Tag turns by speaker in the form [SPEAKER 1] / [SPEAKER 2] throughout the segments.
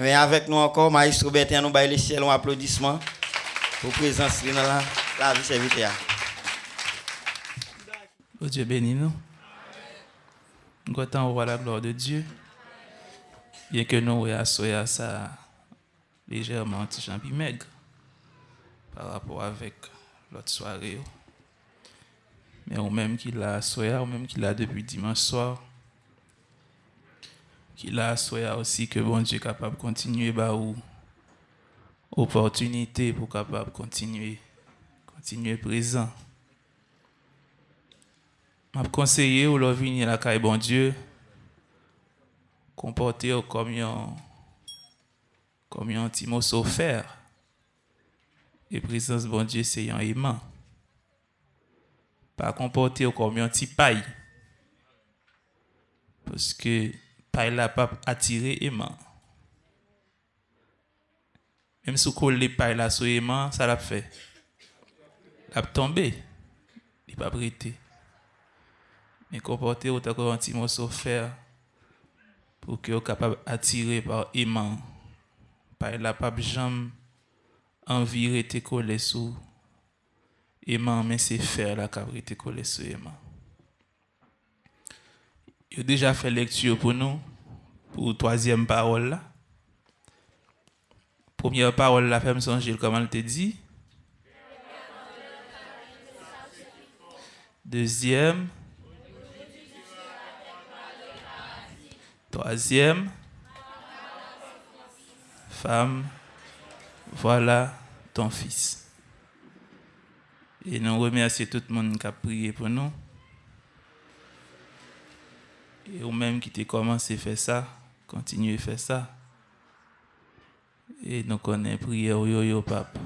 [SPEAKER 1] Mais avec nous encore, Maestro Bertin, nous baillons les ciels un applaudissement pour présence dans la, la vie serviteur.
[SPEAKER 2] Oh Dieu béni nous. Nous voir la gloire de Dieu. Bien que nous voyons ça légèrement petit champi maigre par rapport avec l'autre soirée. Mais au même qu'il a soya, ou même qu'il a depuis dimanche soir, qu'il a soya aussi que bon Dieu capable de continuer bah ou opportunité pour capable continuer continuer présent. M'a conseillé ou leur venir la caille bon Dieu comporter comme un comme un petit mot offert. Et présence bon Dieu c'est un aimant. Pas comporter comme un petit paille. Parce que paille la pas attiré aimant. Même si vous les paille là sur aimant, ça l'a fait. L'a tombé. Il pas prêté. Mais comporter autant qu'un petit mot offert pour que vous capable d'attirer par aimant. Par la pape jambe envie rester collé sous aimant, mais c'est faire la cap rester collé sous aimant. A déjà fait lecture pour nous, pour troisième parole. Première parole la femme songer comment elle te dit? Deuxième. Troisième, femme, voilà ton fils. Et nous remercions tout le monde qui a prié pour nous. Et ou même qui a commencé à faire ça, continuez à faire ça. Et nous connaissons prière yo yo pape.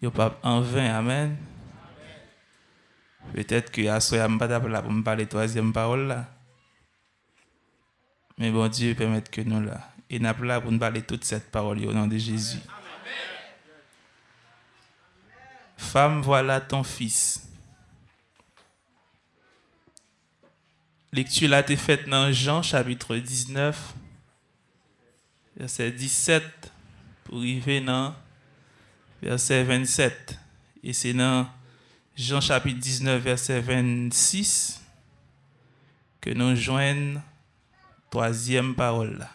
[SPEAKER 2] Yo pape en vain, amen. Peut-être que à ce moment pas pour me parler troisième parole là. Mais bon Dieu permette que nous là. Et nous là pour nous parler toute cette parole au nom de Jésus. Femme, voilà ton fils. Lecture là été faite dans Jean chapitre 19, verset 17 pour arriver dans verset 27. Et c'est dans Jean chapitre 19, verset 26 que nous joignons Troisième parole.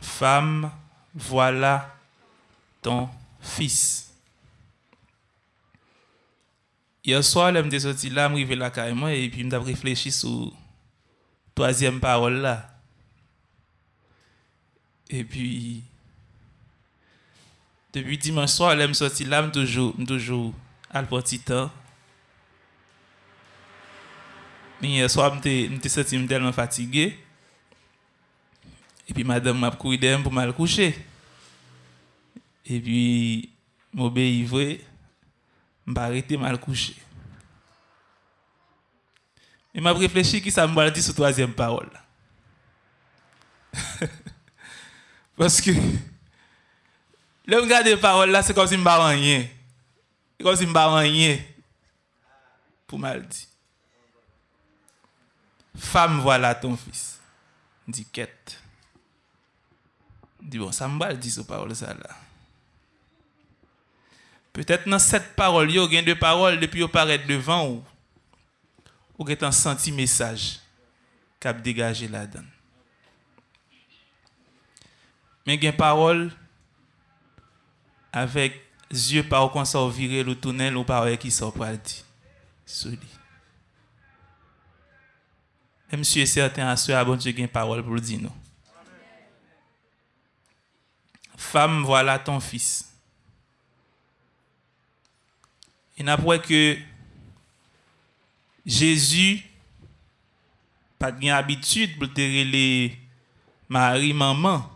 [SPEAKER 2] Femme, voilà ton fils. Hier soir, je suis sorti là, je suis arrivé là carrément et puis je réfléchi sur la troisième parole là. Et puis, depuis dimanche soir, je suis sorti là, je toujours, toujours à le petit temps. Mais hier soir, je suis sorti tellement fatigué. Et puis, madame m'a couru pour me coucher. Et puis, je m'obéis vrai, m'a arrêté mal coucher. Et m'a réfléchi qui ça m'a dit sur troisième parole. Parce que le regard des paroles là, c'est comme si je ne rien. C'est comme si je ne rien. Pour mal dit. Femme, voilà ton fils. Dit quête. Dit bon, ça me dit ce parole ça là. Peut-être dans cette parole, il y a deux paroles depuis vous paraître devant ou ou un senti message qui a dégagé la donne. Mais il y a une parole avec yeux par qu'on sort virer le tunnel ou par qui sort pas dit. Même si certain à ce bon Dieu une parole pour dire nous. Femme, voilà ton fils. Et après que Jésus pas de habitude pour te Marie maman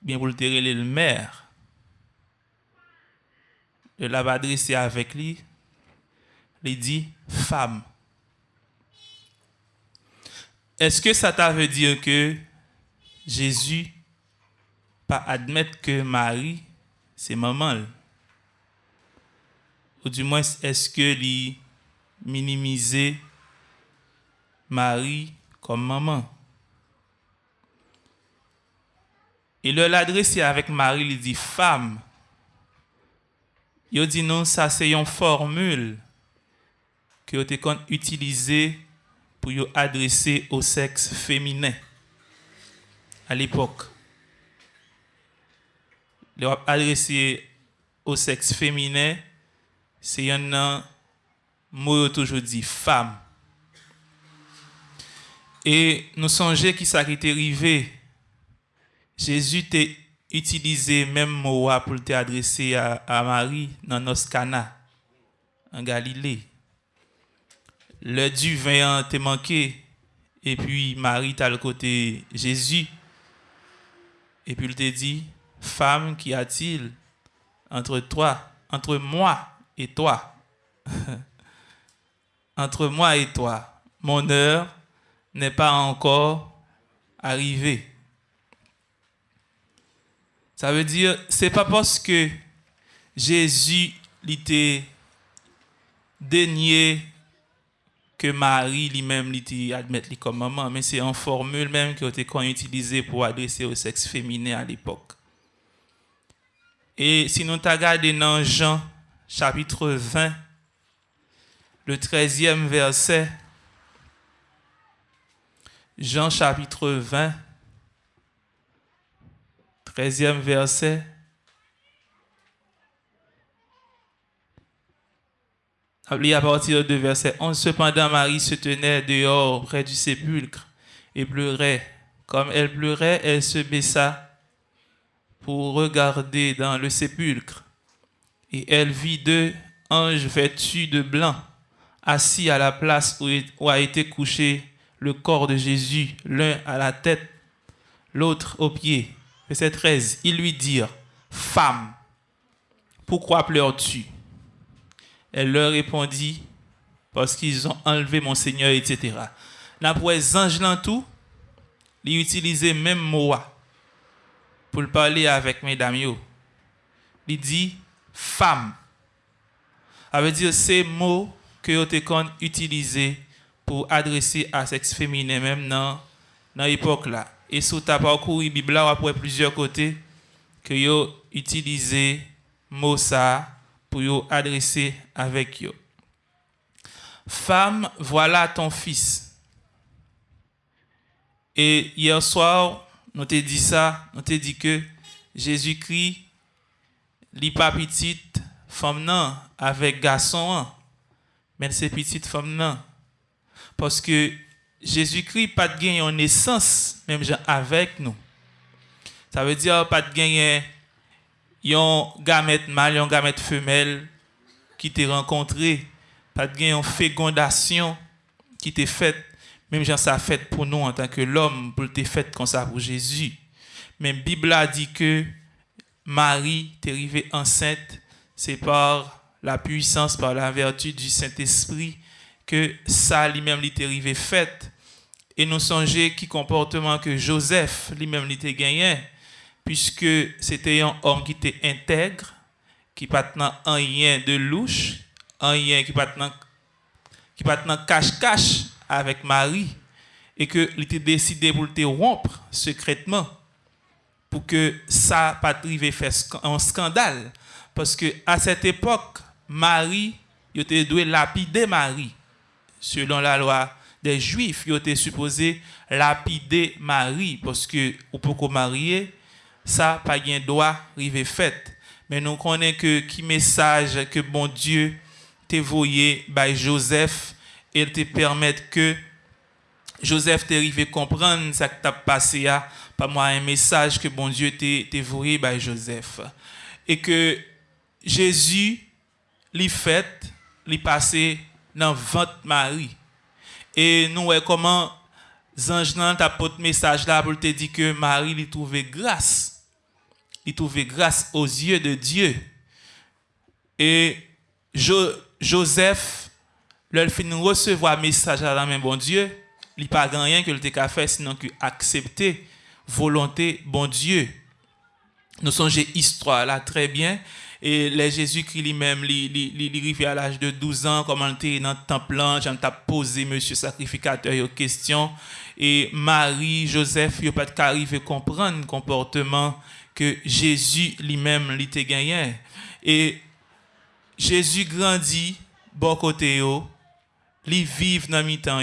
[SPEAKER 2] bien pour te le mère de l'a adressé avec lui. Il dit femme. Est-ce que ça veut dire que Jésus pas admettre que Marie, c'est maman? Ou du moins, est-ce que lui minimiser Marie comme maman? Et le l'adressé avec Marie, il dit femme. Il dit non, ça c'est une formule que vous avez utilisée pour adresser au sexe féminin à l'époque. Adressé au sexe féminin, c'est un mot toujours dit femme. Et nous songeons qui ça arrivé. Jésus t'a utilisé même mot pour t'adresser à, à Marie dans nos cana en Galilée. Le du vin t'a manqué et puis Marie t'a le côté Jésus. Et puis il t'a dit, femme, qu'y a-t-il entre toi, entre moi? Et toi Entre moi et toi, mon heure n'est pas encore arrivée. Ça veut dire, c'est pas parce que Jésus l'était dénié que Marie lui-même l'était admettre comme maman, mais c'est une formule même qui a été utilisée pour adresser au sexe féminin à l'époque. Et si nous regardons dans Jean chapitre 20, le 13e verset, Jean chapitre 20, 13e verset. à partir de verset 11. Cependant, Marie se tenait dehors près du sépulcre et pleurait. Comme elle pleurait, elle se baissa pour regarder dans le sépulcre. Et elle vit deux anges vêtus de blanc, assis à la place où a été couché le corps de Jésus, l'un à la tête, l'autre aux pieds. Verset 13, ils lui dirent, Femme, pourquoi pleures-tu? Elle leur répondit, Parce qu'ils ont enlevé mon Seigneur, etc. Les anges dans tout, ils utilisaient même mot pour parler avec mesdames. Il dit, Femme. Ça veut dire ces mots que vous avez utilisés pour adresser à sexe féminin même dans l'époque là. Et sous ta parcours la Bible après plusieurs côtés que yo utilisé mot ça pour yo adresser avec yo. Femme, voilà ton fils. Et hier soir, nous t'ai dit ça, nous t'ai dit que Jésus-Christ, li pas petite femme non avec garçon, mais c'est petite femme non. Parce que Jésus-Christ pas de gagner en naissance, même avec nous. Ça veut dire pas de gagner un gamète mâle, un gamète femelle qui t'est rencontré, pas de gagner une fécondation qui t'est faite, même genre ça fait pour nous en tant que l'homme, pour te fait comme ça pour Jésus. La Bible a dit que Marie t'est arrivée enceinte, c'est par la puissance, par la vertu du Saint-Esprit que ça lui-même lui arrivé fait. Et nous songeons qui comportement que Joseph lui-même lui gagné, puisque c'était un homme qui était intègre, qui pas un rien de louche, un rien qui pas qui cache-cache avec Marie, et que était décidé pour le rompre secrètement, pour que ça pas arrivé faire un scandale, parce que à cette époque, Marie, il était doué lapider Marie. Selon la loi des Juifs, ils étaient supposés lapider Marie, parce que pour qu'on marier, ça, pas de droit fait. Mais nous connaissons que qui message que bon Dieu t'a voyé by Joseph, et te permettre que Joseph t'arrive comprendre ce qui t'a passé à pas moi un message que bon Dieu t'a voyé by Joseph. Et que Jésus, lui fait, lui passé dans ventre Marie. Et nous voyons comment Zange nan porté message là pour te dire que Marie lui trouvait grâce. Il trouvait grâce aux yeux de Dieu. Et Joseph, leur fin recevoir message à la main bon Dieu, il n'a pas rien que le qu'à faire sinon que accepter volonté bon Dieu. Nous songez histoire là très bien et les Jésus-Christ lui-même, il arrivé à l'âge de 12 ans, comment il était dans le temple, j'en posé monsieur sacrificateur une question. et Marie, Joseph, yo pas arrivé comprendre le comportement que Jésus lui-même l'était gagné. Et Jésus grandit bon côté dans mi-temps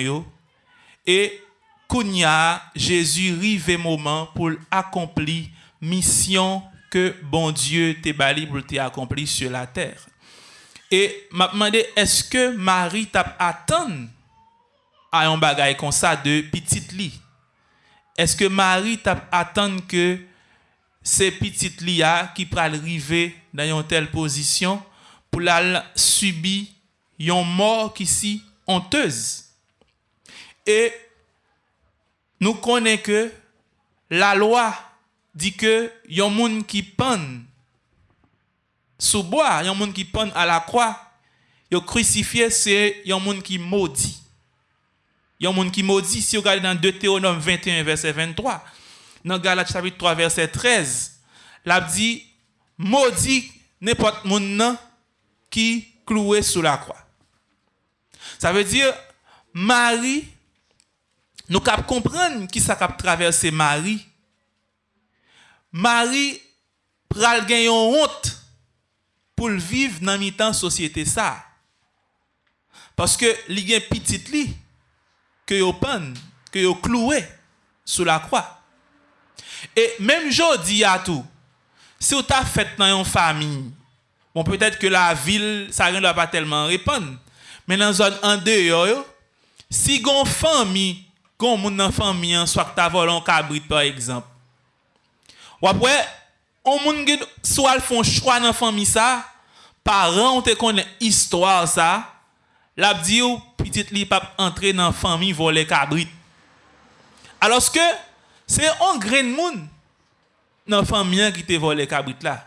[SPEAKER 2] et kounya Jésus rive moment pour accomplir mission que bon Dieu te bali pour accompli sur la terre. Et m'a demandé est-ce que Marie t'a attendu à un bagage comme ça de petite lit Est-ce que Marie t'a attendu que ces petites lit qui pral dans une telle position pour la subir une mort qui si honteuse? Et nous connaissons que la loi dit que y a un monde qui pend sous bois, y a un monde qui pend à la croix, a crucifié, c'est un monde qui maudit. Y a un monde qui maudit si vous regardez dans Deutéronome 21 verset 23, dans Galates chapitre 3 verset 13, l'a dit maudit n'importe monde qui cloué sous la croix. Ça veut dire Marie Nou kap komprenn ki sa kap traverse Mari. Mari pral gen yon hont pou l viv nan mi tan sosyete sa. Paske li gen pitit li ke yo pan, ke yo kloue sou la kwa. E menm jodi ya tou, se ou ta fèt nan yon fami, bon pwetèt ke la vil sa gen la pa telman repon, men nan zon an de yo yo, si gon fami kon moun nan fami an, swak ta volon kabrit par ekzamp. Wapwe, on moun gen sou al fon chwa nan fami sa, paran ou te konen istwar sa, lap di ou, pitit li pap entre nan fami volen kabrit. Aloske, se an gren moun nan fami an ki te volen kabrit la.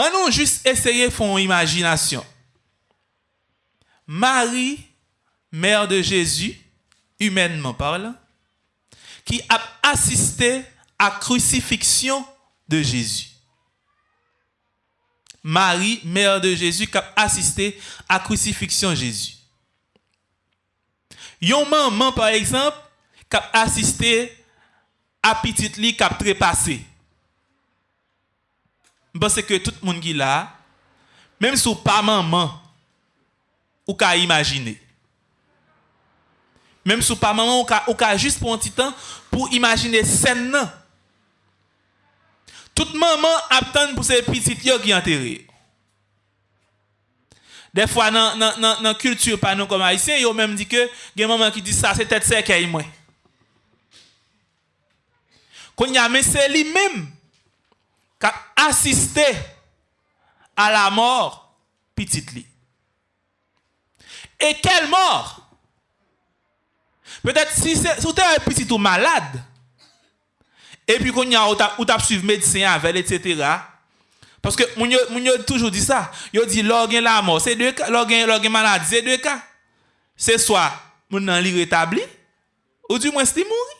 [SPEAKER 2] An nou jist eseye fon imajinasyon. Mari, mère de Jésus, humainement parlant, qui a assisté à la crucifixion de Jésus. Marie, mère de Jésus, qui a assisté à la crucifixion de Jésus. Yon maman, par exemple, qui a assisté à petite lit qui a trépassé. Parce que tout le monde qui là, même si pas maman, ou qu'à imaginer. Mem sou pa maman ou ka, ou ka jist pou an ti tan pou imajine sen nan. Tout maman ap tan pou se pitit yo ki anteri. Defwa nan, nan, nan, nan kultur pa nou kom haisyen, yo menm di ke gen maman ki di sa se tet se ke yi mwen. Kon yame se li menm kap asiste a la mor pitit li. E kel mor? Peut-être si vous êtes un petit tout malade, et puis qu'on y a, ou t'as suivi médecin avec, etc. Parce que, moun yo toujours dit ça. Yo dit, l'organ la mort, c'est deux cas. L'organ, l'organ malade, c'est deux cas. C'est soit, moun nan li rétabli, ou du moins, c'est mouri.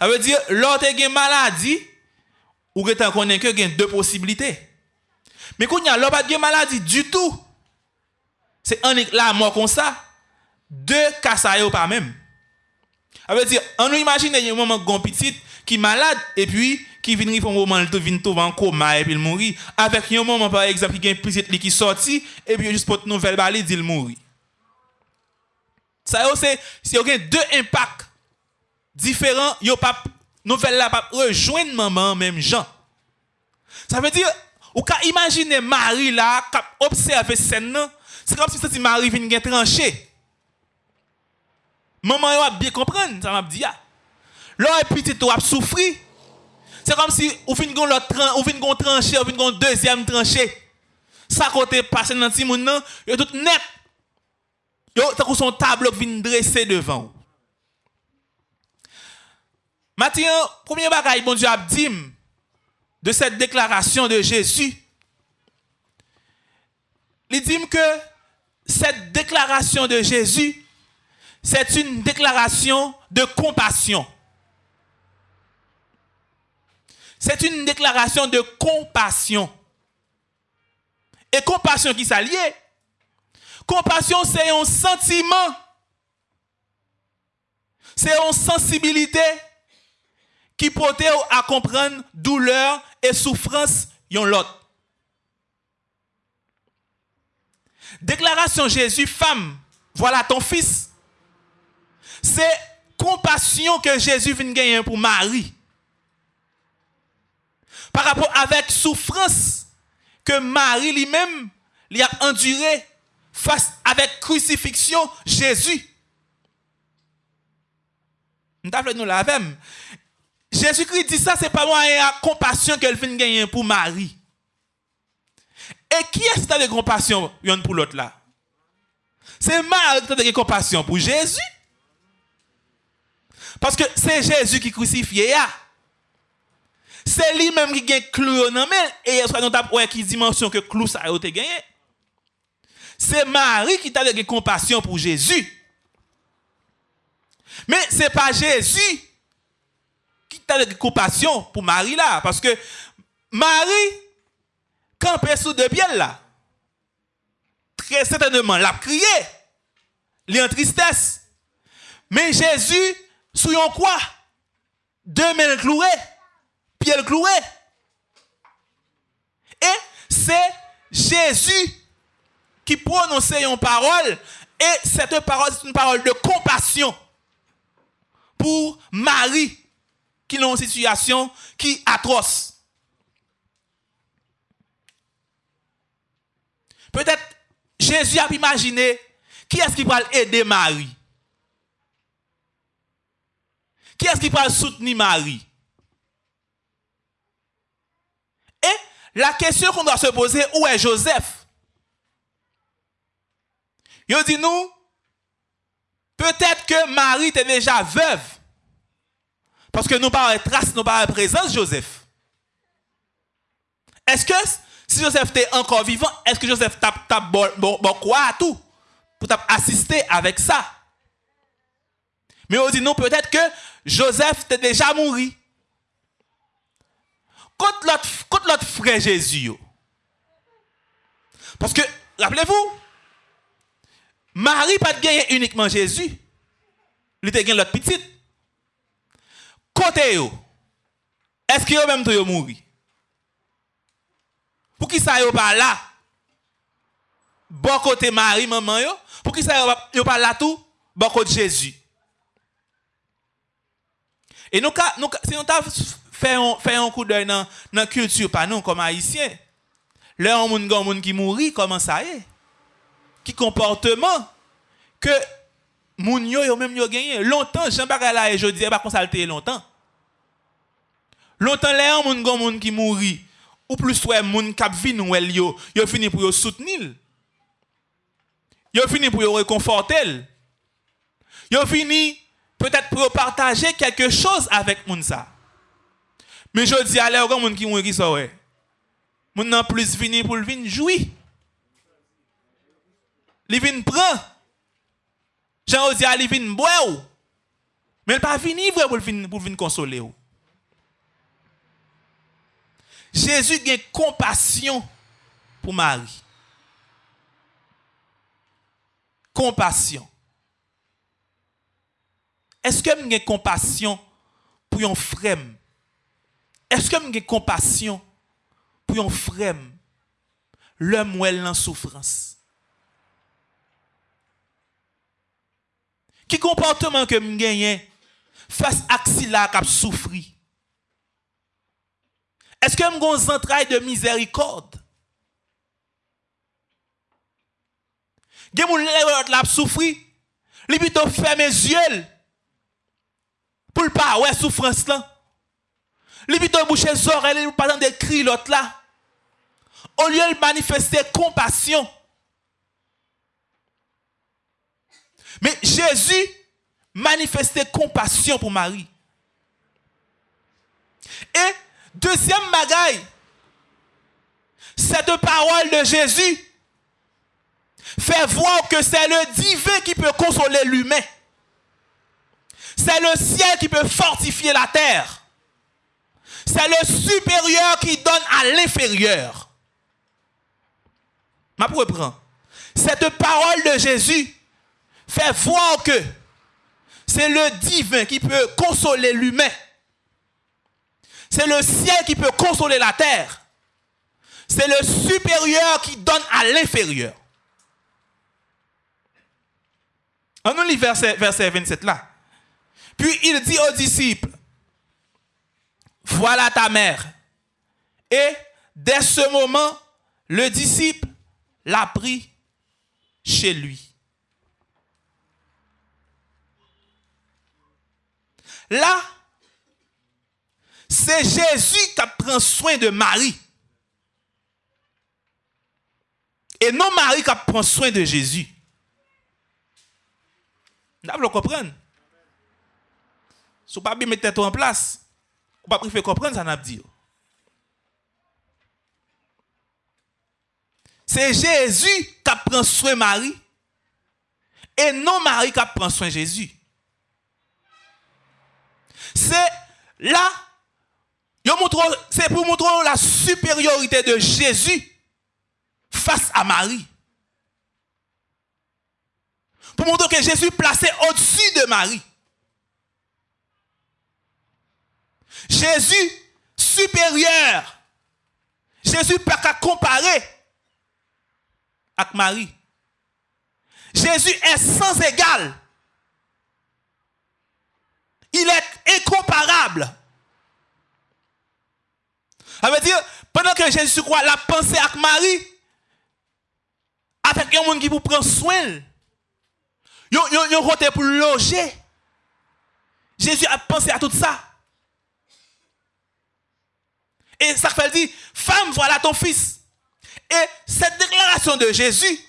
[SPEAKER 2] Ça veut dire, l'autre gen maladie, ou gen tan konen que gen deux possibilités. Mais qu'on y a, l'autre gen maladie du tout. C'est un la mort comme ça. Deux cas ça yo pas même. veut dire, on nous imagine un moment grand petit qui est malade et puis qui vient vivre un moment il vient tomber en coma et puis il mourit. Avec un moment par exemple qui a une petite qui sorti et puis juste pour une nouvelle balle dit il mourit. Ça c'est c'est deux impacts différents, yo pas nouvelle là pas rejoindre maman même Jean. Ça veut dire ou ka imaginer Marie là qui observe scène c'est comme si Marie vient trancher. Maman va bien comprendre, ça m'a dit. Là, petit, tu as souffrir? C'est comme si vous venez l'autre ou venez trancher, ou venez deuxième tranché. Ça côté passé dans petit monde, yo tout net. Yo t'as son tableau qui vient dresser devant vous. Maintenant, premier bagage bon Dieu a dit de cette déclaration de Jésus. Il dit que cette déclaration de Jésus c'est une déclaration de compassion. C'est une déclaration de compassion. Et compassion qui s'allie. Compassion, c'est un sentiment C'est une sensibilité qui porte à comprendre douleur et souffrance yon l'autre. Déclaration Jésus, femme, voilà ton fils. C'est compassion que Jésus vient gagner pour Marie. Par rapport avec souffrance que Marie lui-même lui a enduré face avec crucifixion Jésus. Nous la même. Jésus-Christ dit ça, c'est pas la compassion qu'elle vient gagner pour Marie. Et qui est-ce qui a de compassion pour l'autre là? C'est Marie qui a de compassion pour Jésus. Parce que c'est Jésus qui crucifié. C'est lui-même qui gagne clou dans et soit nous avons qui dimension que clou ça a été gagné? C'est Marie qui a de compassion pour Jésus. Mais ce n'est pas Jésus qui a de compassion pour Marie là. Parce que Marie, campait sous deux pieds là, très certainement l'a crié. Est en tristesse. Mais Jésus, un quoi? Deux mains clouées, pieds cloués. Et c'est Jésus qui prononçait une parole. Et cette parole, c'est une parole de compassion pour Marie qui est dans une situation qui est atroce. Peut-être Jésus a imaginé qui est-ce qui va aider Marie? Qui est-ce qui va soutenir Marie? Et la question qu'on doit se poser, où est Joseph? Il dit nous, peut-être que Marie était déjà veuve. Parce que nous pas trace, nous pas présence Joseph. Est-ce que si Joseph était encore vivant, est-ce que Joseph t'a bon, bon, à tout pour assister avec ça? Mais on dit non, peut-être que Joseph était déjà mort. Contre l'autre, frère Jésus. Parce que, rappelez-vous, Marie pas gagné uniquement Jésus. Il était gagné l'autre petite. Côté est-ce a même tout mourir? Pour qui ça n'est pas là? Bon côté Marie, maman, yo. Pour qui ça n'est pas là tout? Bon côté Jésus. E nou ka, nou ka, se nou ta fè yon kou dèy nan, nan kultur pa nou kom haisyen, lè yon moun gen moun ki mouri, koman sa e? Ki komporteman ke moun yo yo mèm yo genye. Lontan, jen baka la e jodi, e bakon salte lontan. Lontan lè yon moun gen moun ki mouri, ou plus wè moun kap vin wèl yo, yo fini pou yo soutenil. Yo fini pou yo rekonfortel. Yo fini peut-être pour partager quelque chose avec moun ça mais je dis allez gon moun qui mourit qui ça ouais. Moun nan plus fini pour venir jouir li vinn prend. Jean dit il vient boire mais il pas venir pour venir pour venir consoler Jésus a compassion pour Marie. Compassion. Est-ce que j'ai Eske m gen kompasyon pou yon frem? Eske m gen kompasyon pou yon frem? Le mwel nan soufrans. Ki komporteman ke m genyen fas aksila kap soufri? Eske m gon zantray de mizerikord? Gen moun lè wè wè wè wè ap soufri? Li bito fèmè zyèl? Pour le pas ouais souffrance là. Li plutôt boucher les oreilles pour pas de cri l'autre là. Au lieu de manifester compassion. Mais Jésus manifestait compassion pour Marie. Et Deuxième bagaille, cette parole de Jésus fait voir que c'est le divin qui peut consoler l'humain. C'est le ciel qui peut fortifier la terre. C'est le supérieur qui donne à l'inférieur. Ma pour reprendre. Cette parole de Jésus fait voir que c'est le divin qui peut consoler l'humain. C'est le ciel qui peut consoler la terre. C'est le supérieur qui donne à l'inférieur. On nous lit verset, verset 27 là. Puis il dit aux disciples, voilà ta mère. Et dès ce moment, le disciple l'a pris chez lui. Là, c'est Jésus qui prend soin de Marie. Et non Marie qui prend soin de Jésus. Vous le. Si vous ne pas mettre en place, vous ne pas faire comprendre ça n'a dit. C'est Jésus qui prend soin de Marie et non Marie qui prend soin de Jésus. C'est là, c'est pour montrer la supériorité de Jésus face à Marie. Pour montrer que Jésus est placé au-dessus de Marie. Jésus supérieur. Jésus pas qu'à comparer avec Marie. Jésus est sans égal. Il est incomparable. Ça veut dire, pendant que Jésus croit la pensée avec Marie, avec un qui vous prend soin, il a pour loger. Jésus a pensé à tout ça. Et ça fait dire, femme, voilà ton fils. Et cette déclaration de Jésus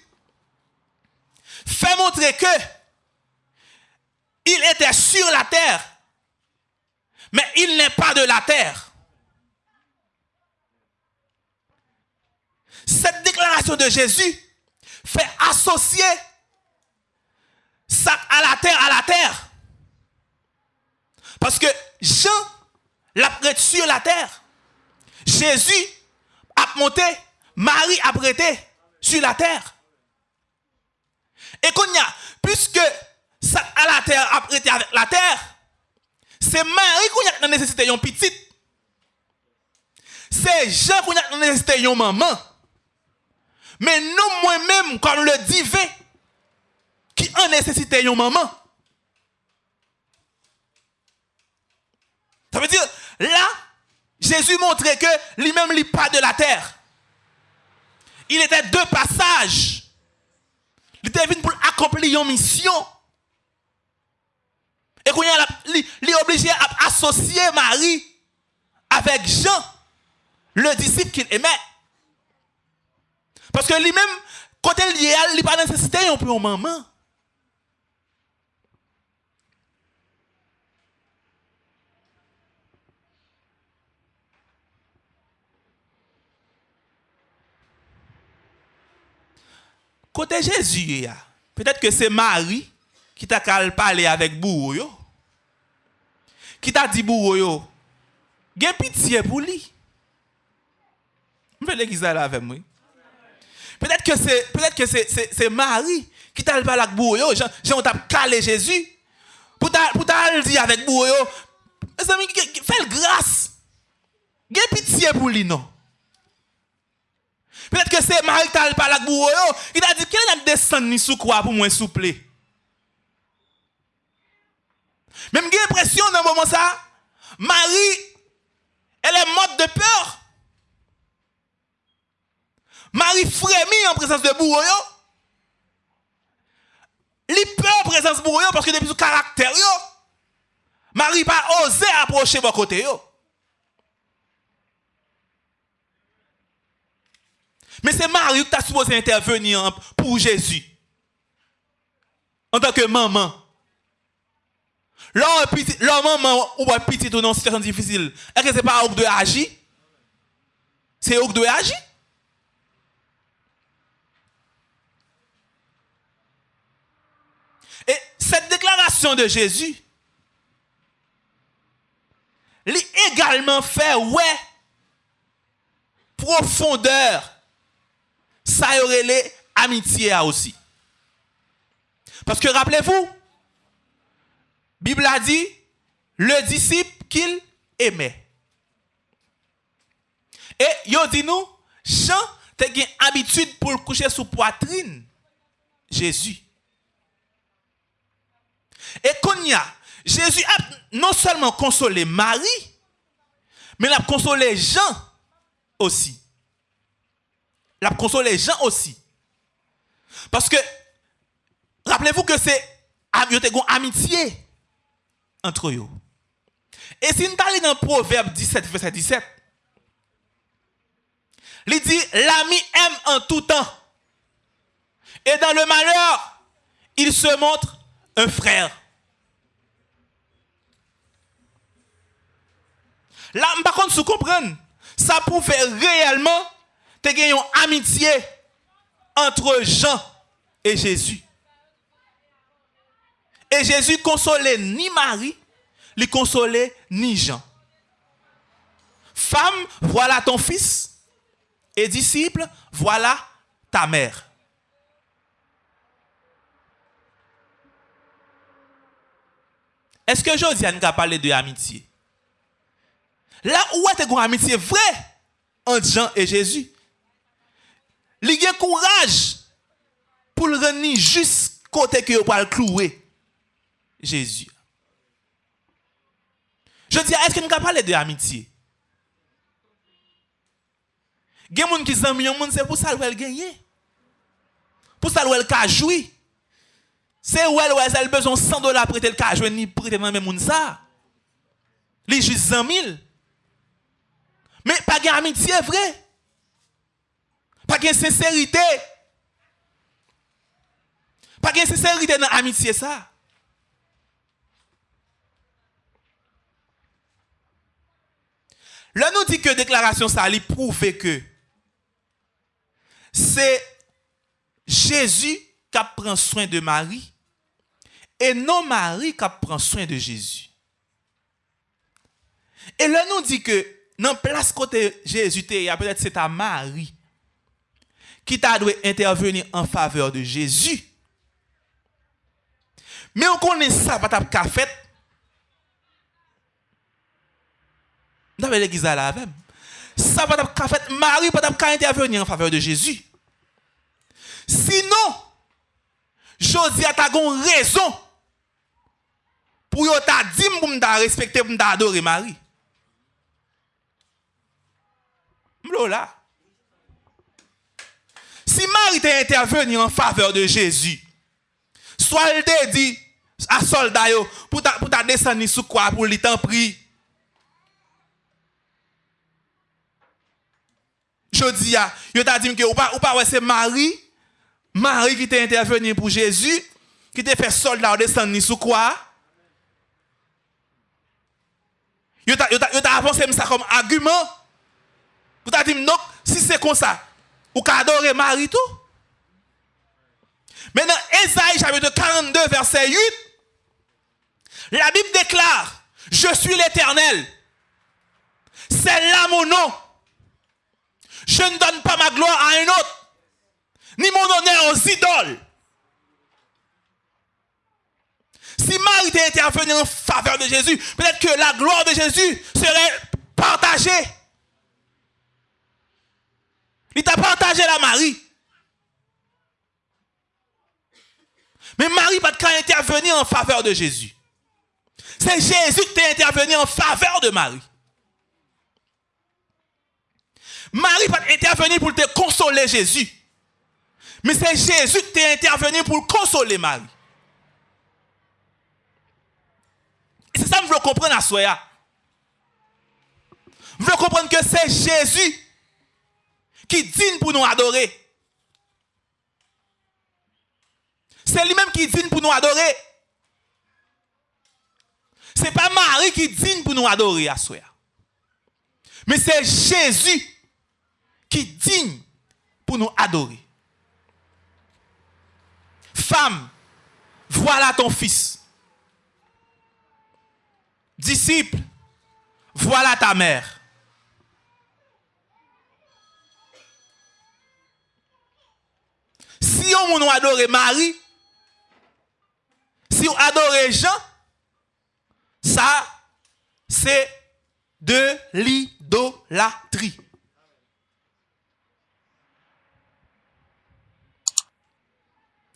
[SPEAKER 2] fait montrer que il était sur la terre, mais il n'est pas de la terre. Cette déclaration de Jésus fait associer ça à la terre, à la terre. Parce que Jean l'a sur la terre. Jésus a monté, Marie a prêté sur la terre. Et qu'on puisque ça à la terre a prêté avec la terre, c'est Marie qu'on a la nécessité d'une petite. C'est Jean qu'on a nécessité d'une maman. Mais nous, moi-même, comme le divin, qui en nécessité une maman. Ça veut dire, là, Jésus montrait que lui-même n'est pas de la terre. Il était deux passages. Il était venu pour accomplir une mission. Et qu'on il est obligé à associer Marie avec Jean, le disciple qu'il aimait. Parce que lui-même, quand il est, il n'a pas nécessité un peu maman. Côté Jésus, peut-être que c'est Marie qui t'a parlé avec bourreau. Qui t'a dit bourreau, Gen pitié pour lui. Je vais l'église là avec moi. Peut-être que c'est c'est Marie qui t'a parlé avec bourreau. Jean t'a calé Jésus. Pour t'a pour avec bourreau, mes amis, fais grâce. Gen pitié pour lui non. Peut-être que c'est Marie qui a parlé avec vous. Il a dit, quel est descendre sous quoi pour moi souple? Même j'ai l'impression dans moment ça, Marie, elle est morte de peur. Marie frémit en présence de Bourreau. Elle peur en présence de Bourreau parce que depuis son caractère, Marie pas osé approcher votre côté. Mais c'est Marie qui a supposé intervenir pour Jésus. En tant que maman. Leur maman ou petit ou dans une situation difficile, est-ce que ce n'est pas eux de agir? C'est eux de agir? Et cette déclaration de Jésus, lui également fait, ouais, profondeur ça y aurait les amitiés aussi. Parce que rappelez-vous, Bible a dit, le disciple qu'il aimait. Et yo dit nous, Jean te une habitude pour coucher sous poitrine? Jésus. Et qu'on y a, Jésus a non seulement consolé Marie, mais il a consolé Jean aussi. Il a consolé Jean aussi. Parce que, rappelez-vous que c'est amitié entre eux. Et si nous allons dans Proverbe 17, verset 17, il dit, l'ami aime en tout temps. Et dans le malheur, il se montre un frère. Là, par contre, vous comprenez, ça prouve réellement y une amitié entre Jean et Jésus. Et Jésus consolait ni Marie, il consolait ni Jean. Femme, voilà ton fils. Et disciple, voilà ta mère. Est-ce que Josiane a parlé de amitié? Là où est une amitié vraie entre Jean et Jésus? Il a courage pour le rendre juste côté que pour le clouer Jésus. Je est-ce que nous avons parlé de amitié? Il y a des gens qui sont c'est pour ça qu'elle gagne. Pour ça qu'elle a joué. C'est où elle a besoin de 100 dollars pour prêter le cas, ni prêter dans même ça. Les juste 100 000. Mais pas de amitié vrai. Pas de sincérité. Pas de sincérité dans l'amitié ça. Là nous dit que déclaration ça lui prouve que c'est Jésus qui prend soin de Marie et non Marie qui prend soin de Jésus. Et là nous dit que dans place côté Jésus, il y a peut-être c'est à Marie qui t'a dû intervenir en faveur de Jésus. Mais on connaît ça, pas ta fait. Dans avons l'église à la même. Ça, pas ta fait. Marie, pas ta intervenir en faveur de Jésus. Sinon, Josie a ta raison pour yo ta dit pour m'da respecter, pour m'da adorer Marie. M'lo là. Si Marie t'a intervenu en faveur de Jésus, soit elle dit à soldat pour ta pour ta descendre sous quoi pour lui t'en prie? A, yo t'a dit que ou pas ou pas c'est Marie Marie qui t'a intervenu pour Jésus, qui t'a fait soldat descendre sous quoi? Yo t'a avancé ça comme argument. Vous t'a dit non, si c'est comme ça, ou adorer Marie tout. Maintenant, Esaïe chapitre 42, verset 8, la Bible déclare, je suis l'Éternel. C'est là mon nom. Je ne donne pas ma gloire à un autre ni mon honneur aux idoles. Si Marie était intervenue en faveur de Jésus, peut-être que la gloire de Jésus serait partagée. Il t'a partagé la Marie. Mais Marie pas de intervenir en faveur de Jésus. C'est Jésus qui t'a intervenu en faveur de Marie. Marie pas intervenir pour te consoler Jésus. Mais c'est Jésus qui est intervenu pour consoler Marie. c'est ça que je veux comprendre à soi. Je veux comprendre que c'est Jésus qui digne pour nous adorer. C'est lui-même qui digne pour nous adorer. Ce n'est pas Marie qui digne pour nous adorer à soi. Mais c'est Jésus qui digne pour nous adorer. Femme, voilà ton fils. Disciple, voilà ta mère. Si on adore Marie, si on adore Jean, Ça, c'est de l'idolâtrie.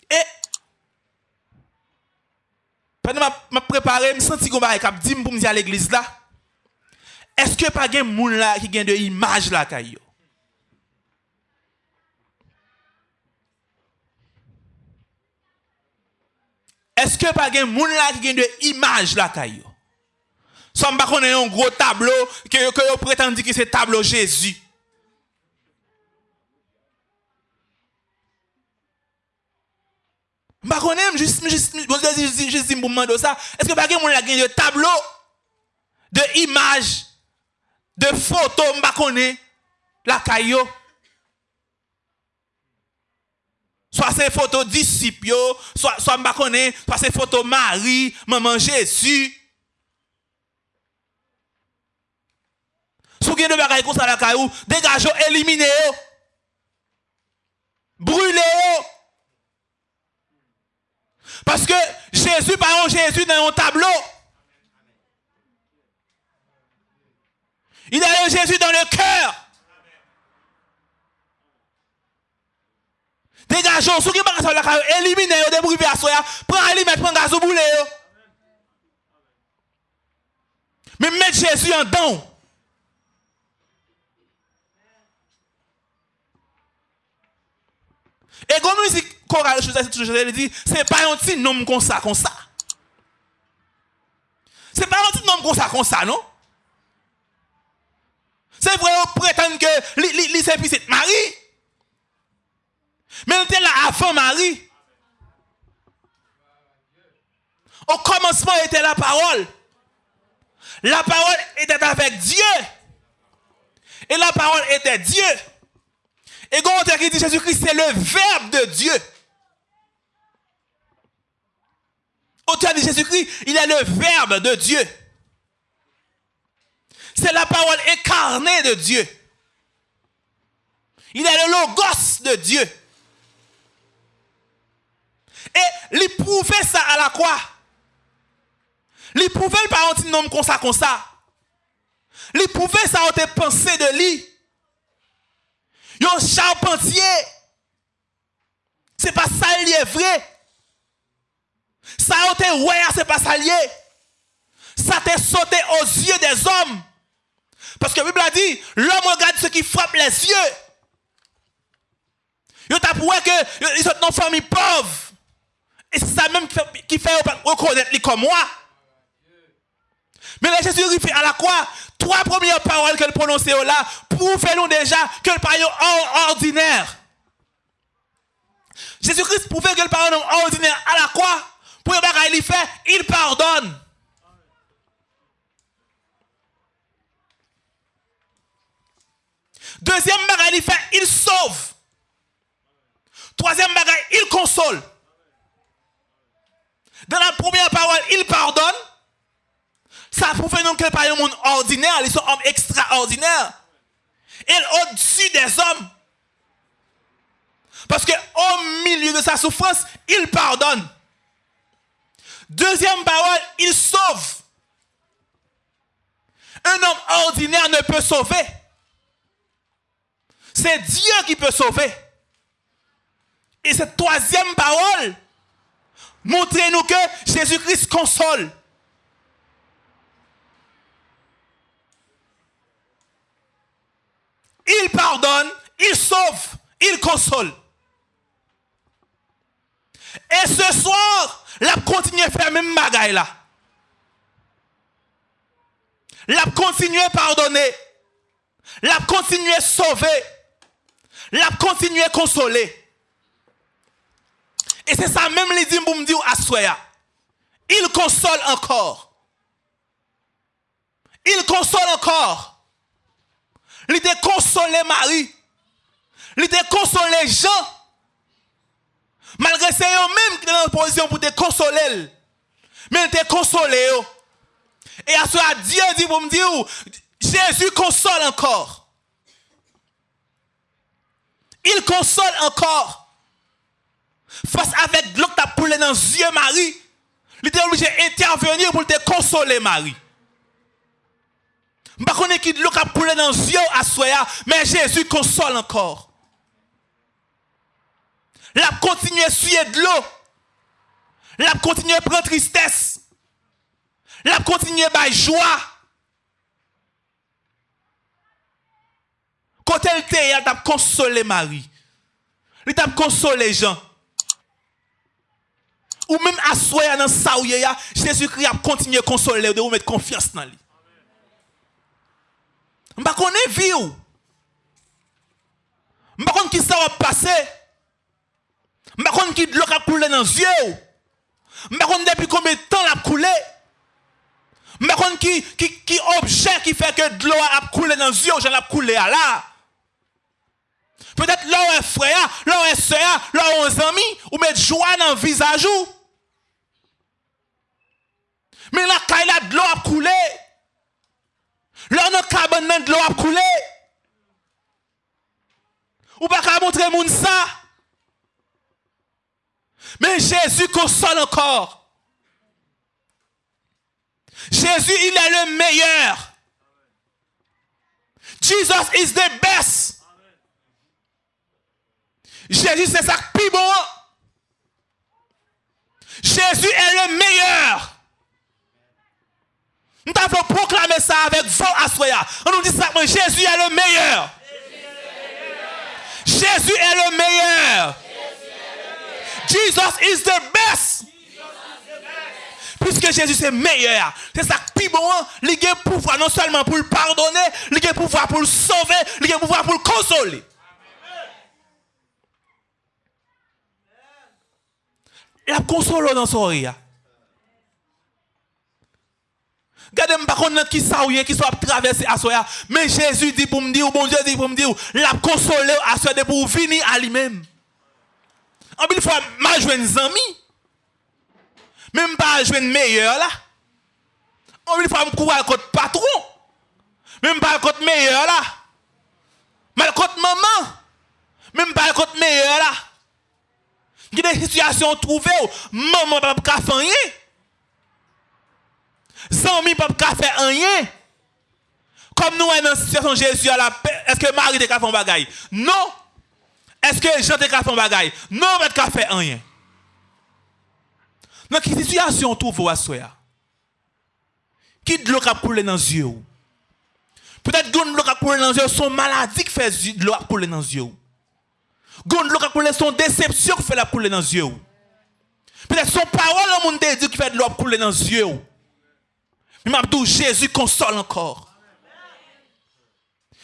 [SPEAKER 2] Et pendant que je préparé, je sens que je me dit pour me à l'église là. Est-ce que pas de là qui gagne de image là kayo? Est-ce que pas de moun là qui gagne de image là kayo? Soit pas connaît un gros tableau que que vous prétendez que c'est tableau Jésus. Je connais juste juste juste juste pour demander ça. Est-ce que pas de moun là gagne de tableau de image de photos, je connais la caillou. Soit c'est photo disciples, soit soit connais, soit c'est photo Marie, maman Jésus. Si vous avez des bagages comme ça la caillou, dégagez, éliminez. Brûlez. Parce que Jésus, par exemple, Jésus dans un tableau. Il a Jésus dans le cœur. Degajon, sou ki baka sa laka yo, elimine yo, debrive aso ya, pran elime, pran gazo boule yo. Men met Jezu yon don. E goun mouzik koral chouza si toujou jese, li di, se pa yon ti nom kon sa, kon sa. Se pa yon ti nom kon sa, kon sa, non? Se vwe yo prétende ke li, li, li se pi se te mari, Mais on était là avant Marie. Au commencement était la parole. La parole était avec Dieu. Et la parole était Dieu. Et quand on dit Jésus-Christ, c'est le verbe de Dieu. Auteur de Jésus-Christ, il est le verbe de Dieu. C'est la parole incarnée de Dieu. Il est le logos de Dieu. Et il ça à la croix. Il prouvait par un nom comme ça, comme ça. Il prouvait ça en pensée de lui. Yon charpentier. C'est pas ça est vrai. Ça a été ouais, c'est pas ça lié. Ça t'est sauté aux yeux des hommes. Parce que la Bible a dit, l'homme regarde ce qui frappe les yeux. Il t'a prouvé que ils sont une famille pauvre. Et c'est ça même qui fait reconnaître lui comme moi. Mais là, Jésus fait à la croix, trois premières paroles qu'elle prononçait là, prouvent-nous déjà que le parole ordinaire. Jésus-Christ prouvait que le parole ordinaire à la croix, pour le il fait, il pardonne. Deuxième bagage, il fait, il sauve. Troisième bagage, il console. Dans la première parole, il pardonne. Ça prouve non qu'il pas un monde ordinaire, ils sont hommes extraordinaires. Il au-dessus des hommes. Parce que au milieu de sa souffrance, il pardonne. Deuxième parole, il sauve. Un homme ordinaire ne peut sauver. C'est Dieu qui peut sauver. Et cette troisième parole, montrez-nous que Jésus-Christ console. Il pardonne, il sauve, il console. Et ce soir, la continue à faire même bagaille là. La continue à pardonner. La continue à sauver l'a continué à consoler. Et c'est ça même les dit pour me dire à Il console encore. Il console encore. Il a consolé Marie. Il a consolé Jean. Malgré c'est eux-mêmes qui sont dans position pour te consoler. Mais il t'a consolé. Et à Dieu dit pour me dire, Jésus console encore. Il console encore. Face avec l'eau que tu dans les yeux Marie. Il était obligé d'intervenir pour te consoler, Marie. Je ne sais pas qui a coulé dans les yeux à mais Jésus console encore. La continue à suer de l'eau. La continue à prendre tristesse. La continue à joie. Quand elle était, elle t'a consolé Marie. Elle t'a consolé Jean. Ou même à soya dans ça Jésus-Christ a continué à consoler de vous mettre confiance dans lui. Je ne connais vie. Je ne connais qui ça va passer? Je ne connais qui l'eau a coulé dans les yeux. Je ne depuis combien de temps a coulé? Je ne connais qui, qui, qui objet qui fait que l'eau a coulé dans les yeux, j'en ai coulé là? Peut-être là où est frère, là où est soeur, là est ami, ou mettre joie dans le visage. Mais là, quand il a de l'eau a coulé, Là, a cabane de l'eau a coulé. Ou pas qu'à montrer moun ça. Mais Jésus console encore. Jésus, il est le meilleur. Jesus is the best. Jésus, c'est ça qui bon. Jésus est le meilleur. Nous avons proclamé ça avec vent à. On nous dit ça, Jésus est le meilleur. Jésus est le meilleur. Jesus is the best. Puisque Jésus est meilleur. C'est ça qui bon. Il a pouvoir non seulement pour le pardonner, il a pouvoir pour le sauver, il a pouvoir pour le consoler. Il a consolé dans son rire. Regardez, pas contre qui ça qui soit traversé à soi. Mais Jésus dit pour me dire, bon Dieu dit pour me dire, l'a consolé à soi pour venir à lui-même. En une fois, je joue un ami. Même pas jouer un meilleur là. En une fois, je cours contre patron. Même pas contre meilleur là. Mais contre maman. Même pas contre meilleur là. Il y a des situations trouvées maman pas faire. Zami pas faire rien. Comme nous dans la situation Jésus à la paix, est-ce que Marie te fait un bagaille Non. Est-ce que Jean te fait un bagaille Non, pas faire rien. Dans quelle situation trouve à soya Qui de l'eau qui coulé dans les yeux Peut-être que l'eau qui coulé dans les yeux sont maladies qui fait de l'eau couler dans les yeux. Gon l'eau qui coulé son déception qui fait la couler dans les yeux. Peut-être son parole le monde dit qui fait de l'eau couler dans les yeux. Jésus console encore.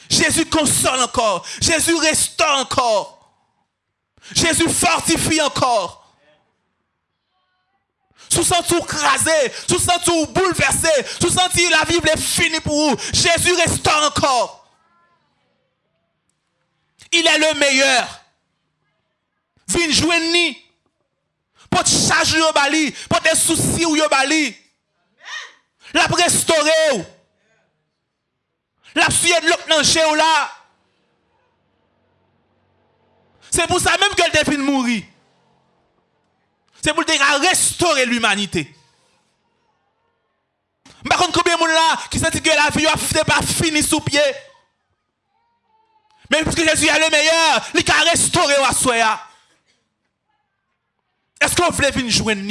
[SPEAKER 2] Jésus console encore. Jésus restaure encore. Jésus fortifie encore. Sous senti crasé, sous senti bouleversé, sous senti la vie est finie pour vous? Jésus restaure encore. Il est le meilleur. Vin joindre Pour te charger au bali, pour te soucis au bali la restaurer. La suie de l'autre dans là? C'est pour ça même qu'elle définit mourir. C'est pour restaurer l'humanité. Par contre, combien de monde là qui sent que la vie n'est pas finie sous pied? Mais puisque Jésus est le meilleur, il a restauré à soi. Est-ce qu'on veut venir joindre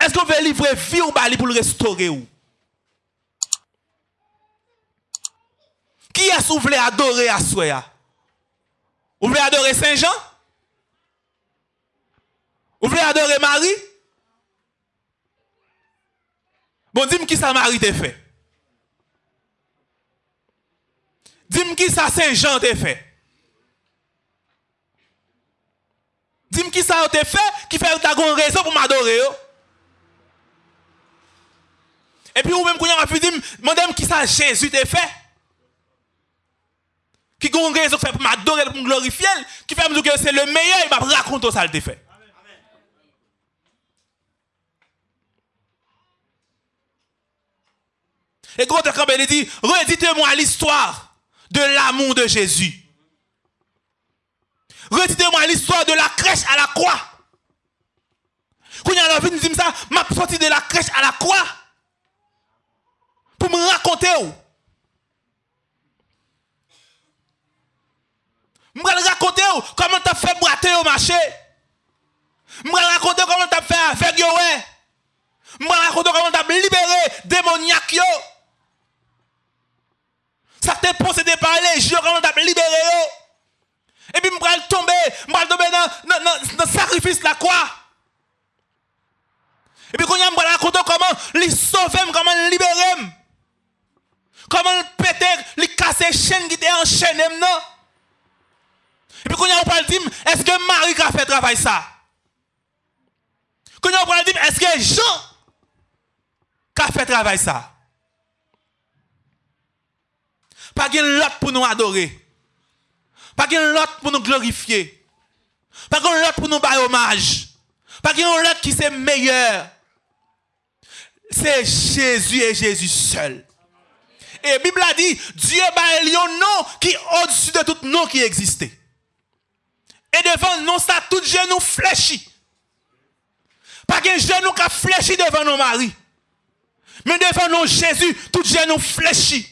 [SPEAKER 2] Est-ce qu'on veut livrer vie ou bali pour le restaurer ou? Qui est-ce que vous voulez adorer à Soya? Vous voulez adorer Saint-Jean? Vous voulez adorer Marie? Bon, dis-moi qui ça Marie t'a fait. Dis-moi qui ça Saint-Jean t'a fait. Dis-moi qui ça t'a fait qui fait que tu as une raison pour m'adorer. Et puis, ou même, quand on a pu dire, madame, qui ça Jésus t'a fait? Qui a une raison pour m'adorer, pour me glorifier, qui fait dire que c'est le meilleur, il m'a raconté ça, le fait. Et quand il dit, redites-moi l'histoire de l'amour de Jésus. Redites-moi l'histoire de la crèche à la croix. Quand il y a la vie, nous ça, m'a sorti de la crèche à la croix. Pour me raconter. Je vais raconter comment tu as fait brater au marché. Je vais raconter comment tu as fait avec yo. Je vais raconter comment tu as libéré démoniaque. Ça t'est possédé par les jeux, comment tu as libéré. Et puis, je vais tomber, je vais tomber dans, le sacrifice de la croix. Et puis, quand je vais raconter comment les sauver, comment les libérer. Comment le péter, les chaînes qui étaient enchaînées. Et puis, quand on parle dire, est-ce que Marie a fait travail ça? Quand on parle dire, est-ce que Jean a fait travail ça? Pas de l'autre pour nous adorer. Pas de l'autre pour nous glorifier. Pas de l'autre pour nous bailler hommage. Pas de l'autre qui c'est meilleur. C'est Jésus et Jésus seul. Et la Bible a dit, Dieu a un nom qui est au-dessus de tout nom qui existait. Et devant nous, ça, tout genou fléchi. Pas qu'un genou qui a fléchi devant nos maris. Mais devant nous, Jésus, tout genou fléchi.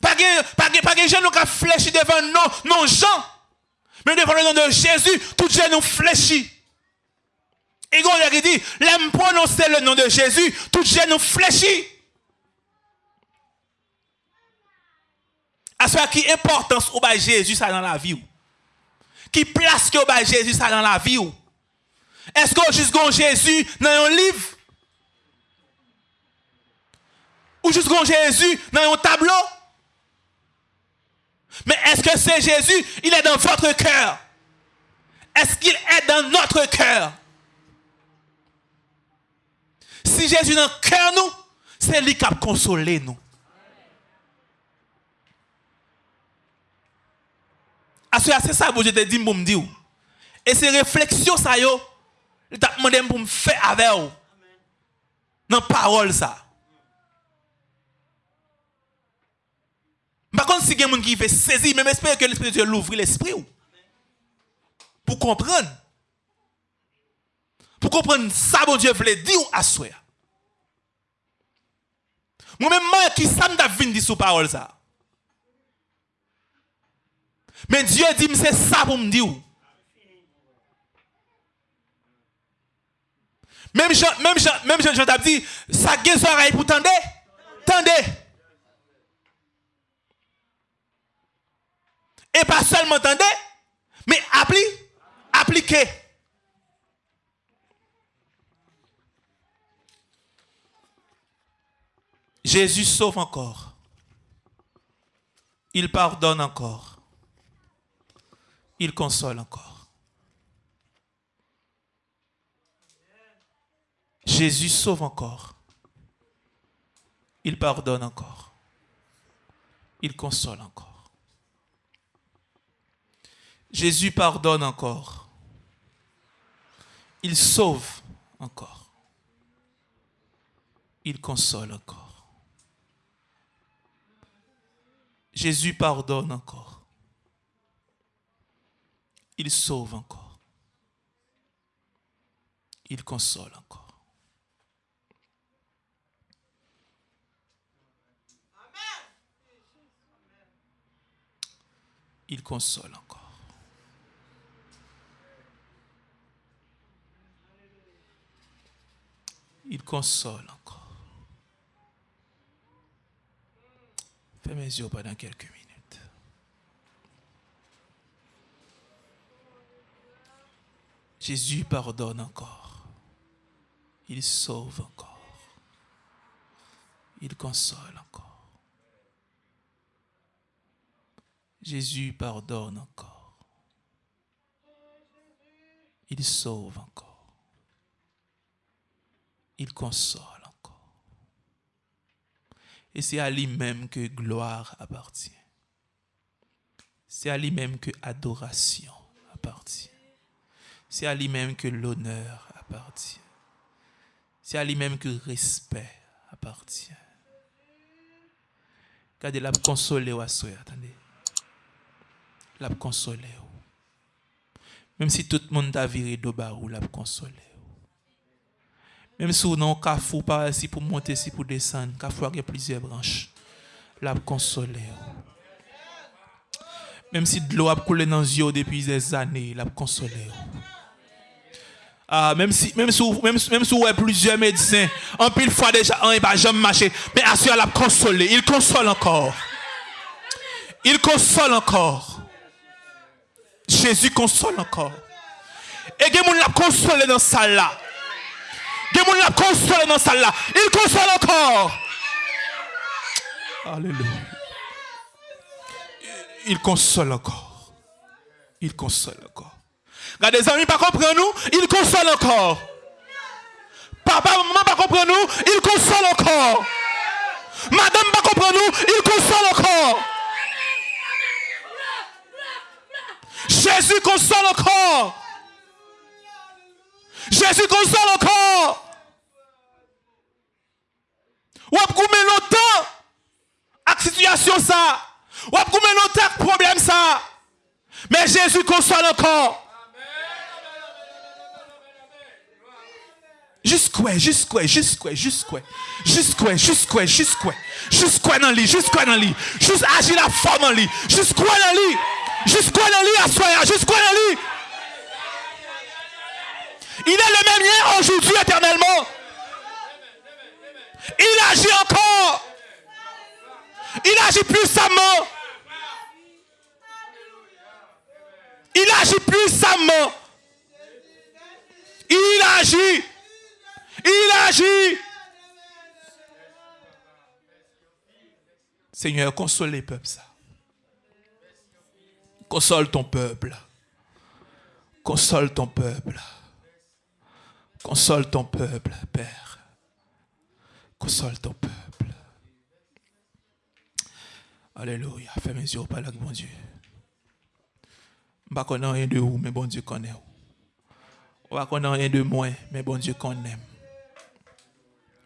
[SPEAKER 2] Pas qu'un genou qui a fléchi devant nous, non Jean. Mais devant le nom de Jésus, tout genou fléchi. Et quand il dit, l'aime prononcer le nom de Jésus, tout genou fléchi. À ce qui importance au Jésus dans la vie qui place que Jésus ça dans la vie Est-ce que juste Jésus dans un livre? Ou juste Jésus dans un tableau? Mais est-ce que c'est Jésus, il est dans votre cœur? Est-ce qu'il est dans notre cœur? Si Jésus est dans le cœur nous, c'est lui qui a consolé nous. Asya se sa bo jete di bon, m pou m di ou. E se refleksyon sa yo, li tap mande bon, m pou m fe ave ou. Nan parol sa. Par contre, si il y a quelqu'un qui fait saisir, même espère que l'Esprit de Dieu l'ouvre l'esprit. Pour comprendre. Pour comprendre ça, bon Dieu voulait dire à soi. Moi-même, qui ça m'a dit sous parole ça. Mais Dieu dit, c'est ça pour me dire. Même Jean, même Jean, même Jean, Jean dit, ça guet oreille pour tendre. Tendez. Et pas seulement tendez, mais appliquez. Appliquez. Jésus sauve encore. Il pardonne encore il console encore. Jésus sauve encore. Il pardonne encore. Il console encore. Jésus pardonne encore. Il sauve encore. Il console encore. Jésus pardonne encore il sauve encore. Il console encore. Il console encore. Il console encore. Fais mes yeux pendant quelques minutes. Jésus pardonne encore. Il sauve encore. Il console encore. Jésus pardonne encore. Il sauve encore. Il console encore. Et c'est à lui-même que gloire appartient. C'est à lui-même que adoration appartient. C'est à lui-même que l'honneur appartient. C'est à lui-même que le respect appartient. Regardez, la consoler ou attendez. La consoler Même si tout le monde a viré de barou, la consoler Même si on a un cafou par ici pour monter ici pour descendre, cafou a plusieurs branches. La consoler. Même si de l'eau a coulé dans les yeux depuis des années, la consoler. Ah, même si, même si, même, si plusieurs médecins, en pile fois déjà, on va jamais marcher, mais assure la consoler. Il console encore. Il console encore. Jésus console encore. Et il l'a consolé dans ça là. Il l'a consolé dans ça là. Il console encore. Alléluia. Il console encore. Il console encore. Regardez, les amis, pas comprendre nous, il console encore. Papa, maman, pas comprendre nous, il console encore. Madame, pas comprendre nous, il console encore. Jésus console encore. Jésus console encore. Ou avez longtemps avec situation ça. Ou avez longtemps avec problème ça. Mais Jésus console encore. Jusqu'où, jusqu'où, jusqu'où, jusqu'où, jusqu'où, jusqu'où, jusqu'où, jusqu'où dans lui, jusqu'où dans lui, juste agir la forme dans lui, jusqu'où dans lui, jusqu'où dans lui, soi, jusqu'où dans lui. Il est le même hier, aujourd'hui, éternellement. Il agit encore. Il agit puissamment. Il agit puissamment. Il agit. Il agit. Seigneur, console les peuples. Console ton peuple. Console ton peuple. Console ton peuple, Père. Console ton peuple. Alléluia. Fais mes yeux par là, bon Dieu. Je ne connais rien de vous, mais bon Dieu connaît. Je ne connais rien de moi, mais bon Dieu connaît.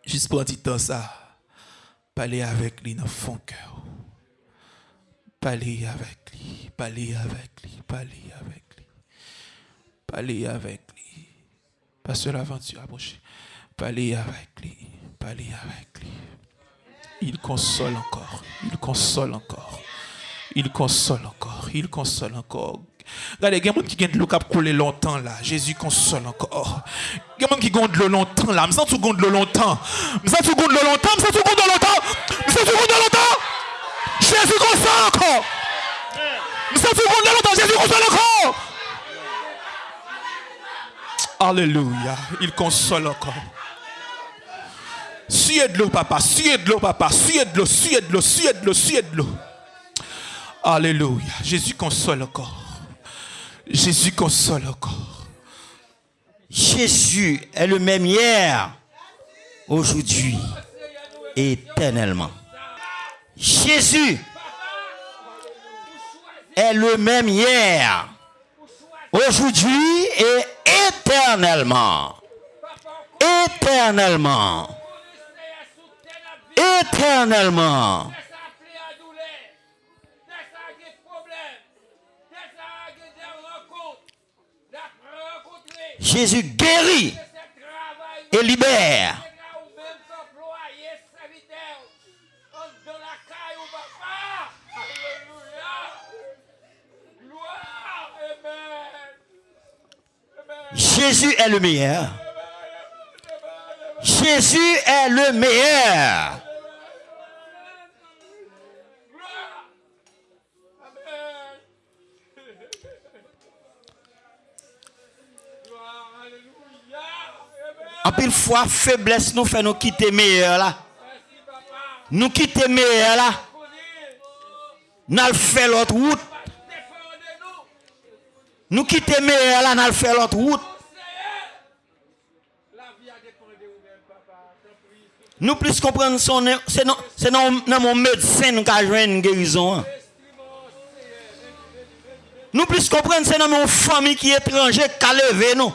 [SPEAKER 2] Juste pour un petit temps ça, parler avec lui dans fond cœur. Parler avec lui, parler avec lui, parler avec lui. Parler avec lui. Pasteur l'aventure approche. Parler avec lui, parler avec lui. Il console encore, il console encore. Il console encore, il console encore. Regardez, il y a des gens qui ont de l'eau qui coulé longtemps là. Jésus console encore. Il y a des gens qui ont de l'eau longtemps là. Je sens que tu l'eau longtemps. Je sens que tu l'eau longtemps. Je sens que tu l'eau longtemps. Je sens que tu l'eau longtemps. Jésus console encore. Je sens que tu l'eau longtemps. Jésus console encore. Alléluia. Il console encore. Suyez de l'eau, papa. Suyez de l'eau, papa. Suyez de l'eau, suyez de l'eau, suyez de l'eau, suyez de l'eau. Alléluia. Jésus console encore. Jésus console encore.
[SPEAKER 1] Jésus est le même hier, aujourd'hui, éternellement. Jésus est le même hier, aujourd'hui et éternellement. Éternellement. Éternellement. Jésus guérit et libère. Jésus est le meilleur. Jésus est le meilleur. En pile fois, faiblesse nous fait nous quitter meilleur là. Nous quitter meilleur là. Nous fait l'autre route. Nous quitter meilleur là, nous fait l'autre route. Nous plus comprendre son c'est non c'est non mon médecin nous a joué une guérison. Nous plus comprendre c'est dans mon famille qui est étranger qui a levé nous.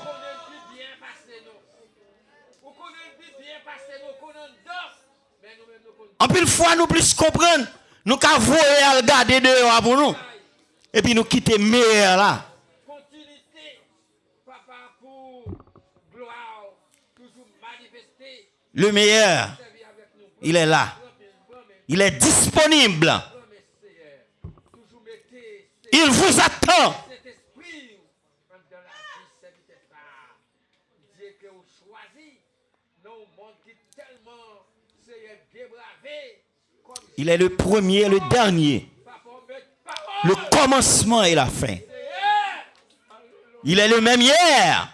[SPEAKER 1] En plus, fois, nous plus comprendre, nous avons voué à regarder dehors pour nous. Et puis nous quitter meilleur là. Continuité, papa, pour gloire, toujours manifester. Le meilleur, il est là. Il est disponible. Il vous attend.
[SPEAKER 3] cet esprit dans la vie, serviteur ça. Dieu que vous choisit. Non, monde qui tellement c'est débravé. Comme
[SPEAKER 1] Il est le premier le dernier. Le commencement et la fin. Il est le même hier,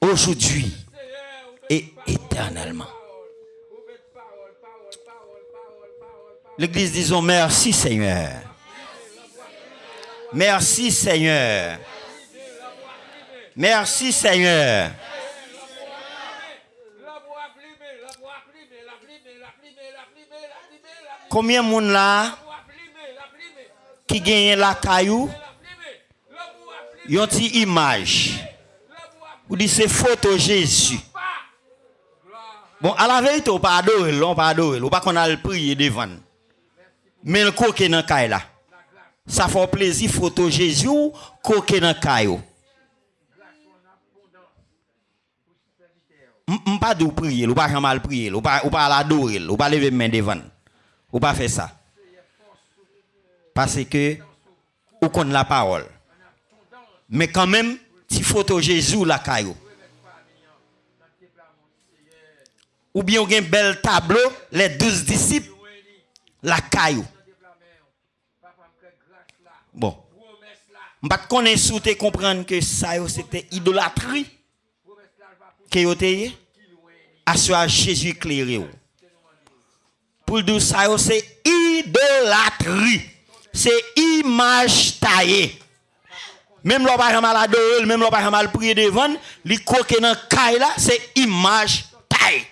[SPEAKER 1] aujourd'hui et éternellement. L'église disons merci Seigneur. Merci Seigneur. Merci Seigneur.
[SPEAKER 3] La voix plumée, la voix plumée, la plumée, la plumée, la plumée, la plumée, la
[SPEAKER 1] Combien de monde là qui gagne la caillou, yon ti image. Ou dit c'est photo Jésus. Bon, à la vérité, on pas adorer, on pas adorer, on pas qu'on a le prier devant. Mais le coquet dans caille là. Ça fait plaisir photo Jésus coquet dans caillou. M- pas de prier, ou pas jamais le prier, ou pas ou pas l'adorer, ou pas lever main devant. Ou pas faire ça? Parce que ou connaît la parole. Mais quand même, si photo Jésus la caillou. Ou bien on a un bel tableau, les douze disciples, la caillou. Bon. Je ne connais pas comprendre que ça c'était idolâtrie que à ce à Jésus éclairé. Ou. Pour dire ça c'est idolâtrie. C'est image taillée. Même l'on pas mal adorer, même l'on pas mal prier devant, li coqué dans caille c'est image taillée.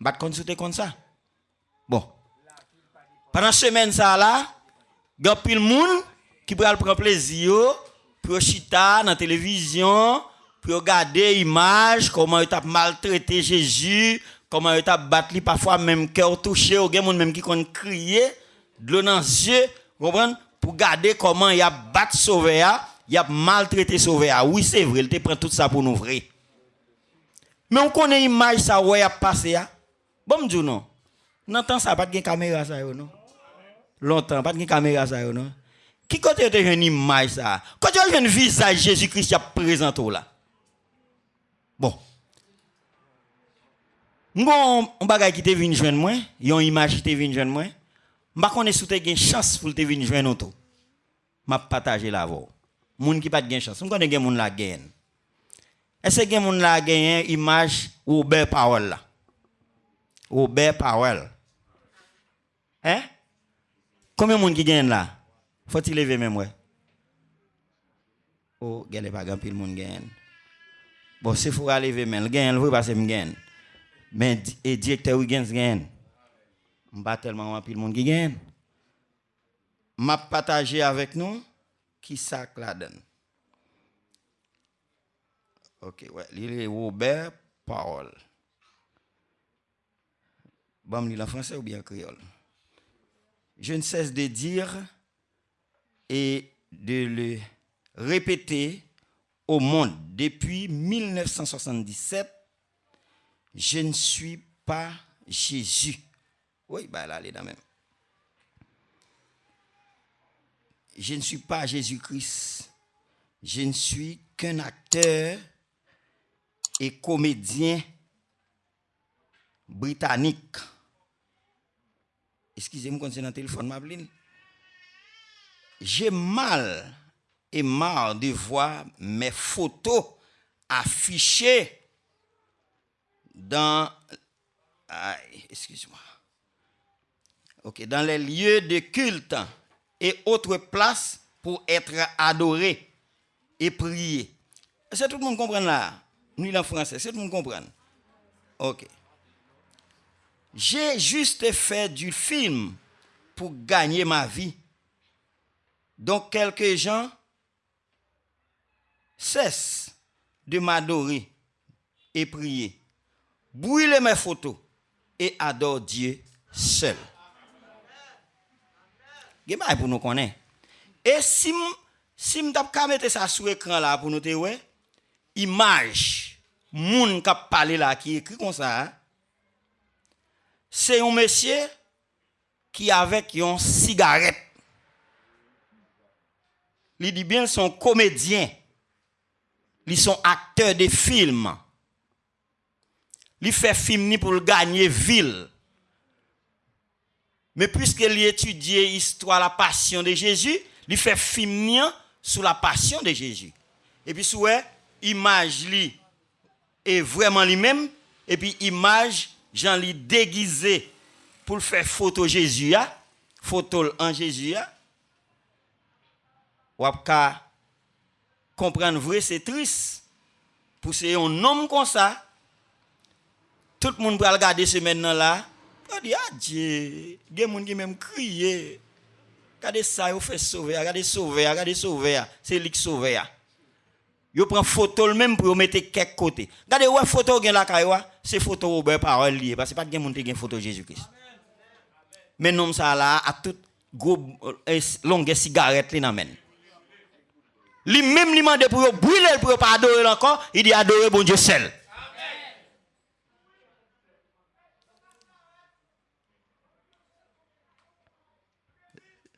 [SPEAKER 1] Bat consulter comme ça. Bon. Pendant semaine ça là, il y a pile monde qui peut prendre plaisir pour chita dans la télévision, pour regarder image comment il a maltraité Jésus, comment il a battu parfois même cœur touché, ou gen moun même qui kon crier, de l'eau dans comprenez pour regarder comment il a battu sauveur, il a maltraité sauveur. Oui, c'est vrai, il prend tout ça pour nous vrai. Mais on connaît image ça ouais a passé. Bon dis non. Temps ça pas de caméra ça non. Longtemps pas de caméra ça non. Qui côté te une image ça? Quand tu as un visage Jésus-Christ qui a présenté là. Bon. Mgon, on bagay ki te vin jwen mwen, yon imaj ki te vin jwen mwen, mba konen sou te gen chans pou te vin jwen oto. M'a partagé la voix. Moun ki pat gen chans, on konen gen moun la gen. Est-ce gen moun la gen image ou be parole là? Ou be parole. Hein? Combien moun ki gen là? Faut-il lever même ouais? Oh, gèle pas grand pile moun gen. Bon, c'est faut aller gagne, vous parce que me gagne. Mais et directeur oui gagne gagne. M'pas tellement pile monde qui gagne. M'a partagé avec nous qui ça la donne. OK, ouais, il Robert Parole. Bon, lire en français ou bien en créole? Je ne cesse de dire et de le répéter au monde depuis 1977, je ne suis pas Jésus. Oui, bah là, elle est dans même. Je ne suis pas Jésus-Christ. Je ne suis qu'un acteur et comédien britannique. Excusez-moi quand c'est dans le téléphone. J'ai mal et marre de voir mes photos affichées dans. Excuse-moi. Ok, dans les lieux de culte et autres places pour être adorés et priés. Est-ce que tout le monde comprend là? Nous, en français, que tout le monde comprend? Ok. J'ai juste fait du film pour gagner ma vie. Donc quelques gens cesse de m'adorer et prier. Brûlez mes photos et adore Dieu seul. Amen. pour nous connaître. Et si si m'tap mettre ça sur écran là pour nous te ouais, image moun k'ap parler là qui écrit comme ça. C'est un monsieur qui avec une cigarette. Il dit bien son comédien. Ils sont acteurs de films. Il fait film ni pour gagner ville. Mais puisqu'il étudie l'histoire, la passion de Jésus, il fait film sur la passion de Jésus. Et puis, sous image est vraiment lui-même. Et puis, image, Jean li déguisé pour faire photo Jésus, photo en Jésus. ya. Comprendre vrai, c'est triste. Pour c'est un homme comme ça, tout le monde peut regarder ce maintenant là. On dit, ah Dieu, il y a des gens qui même crier. Regardez ça, vous fait sauver, regardez sauver, regardez sauver. C'est lui qui sauve. Yo prend photo le même pour mettre quelque côté. Regardez ouais photo gen la kaywa, c'est photo Robert parole lié parce que pas de monde qui gen photo Jésus-Christ. Mais nom ça là à toute euh, longue cigarette li nan Lui même lui demande pour brûler pour pas adorer encore, il dit adorer bon Dieu seul.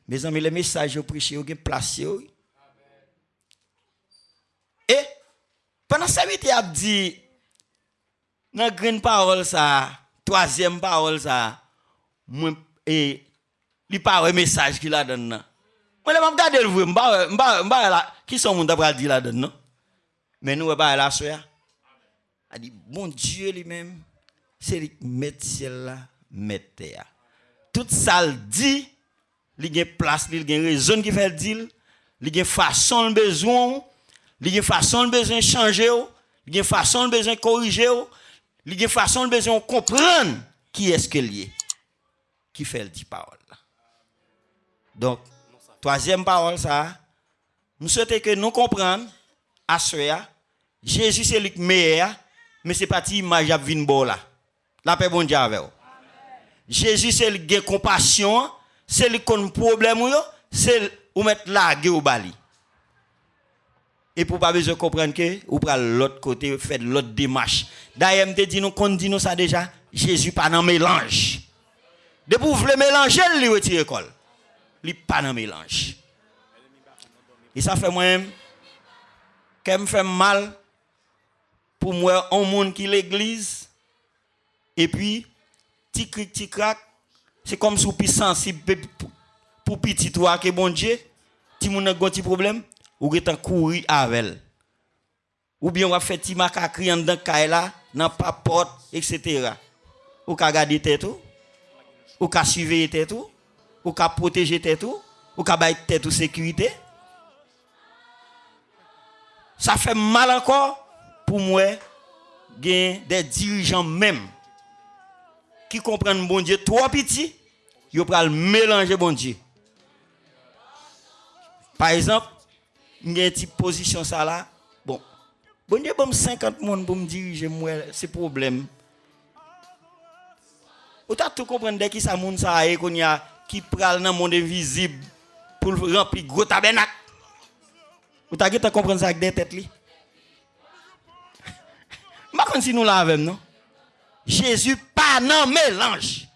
[SPEAKER 1] Mes amis, le message que prêché, vous placé. Et pendant ça, il a dit dans grande parole ça, troisième parole ça, et il parle message qu'il a donné. Moi, je vais regarder le vrai, je là, qui sont les gens qui dit là-dedans? Mais nous, va là, soeur. Il dit, bon Dieu lui-même, c'est lui qui met ciel là, met terre. Tout ça le dit, il y a place, il y a raison qui fait le dire, il y a façon le besoin, il y a façon le besoin changer, il y a façon le besoin corriger, il y a façon le besoin comprendre qui est-ce que lié, qui fait le dit parole. Donc, troisième parole, ça, nous souhaitons que nous comprenions, à ce Jésus c'est le meilleur, mais c'est pas une image à là. La paix bon Dieu avec vous. Jésus c'est le qui compassion, c'est le qui a un problème, c'est le ou mettre la au bali. Et pour pas besoin de comprendre que ou pral l'autre côté faire l'autre démarche. D'ailleurs, me dit nous qu'on dit nous ça déjà, Jésus pas dans mélange. De pour vouloir mélanger, il retire école. Il pas dans mélange. Et ça fait moi-même qu'elle me fait mal pour moi un monde qui l'église et puis petit cric petit crac c'est comme si plus sensible pour- petit toi que bon Dieu ti moun a un petit problème ou getan courir avec ou bien on va faire petit macaque en dedans kay là dans papote etc. ou ka garder tête ou? Ou ka surveiller tête ou? Ou ka protéger tête ou? Ou ka bay tête sécurité? Ça fait mal encore pour moi des dirigeants même qui comprennent bon Dieu trop petit, ils pral mélanger bon Dieu. Par exemple, il y une position ça là. Bon, bon Dieu bon 50 personnes pour me diriger moi c'est problème. Ou t'as tout comprendre dès qui ça moun ça y a qui pral dans le monde invisible pour remplir gros tabernacle. Ou t'as qu'à comprendre ça avec des têtes. Je si nous l'avons, non? Jésus pas non mélange.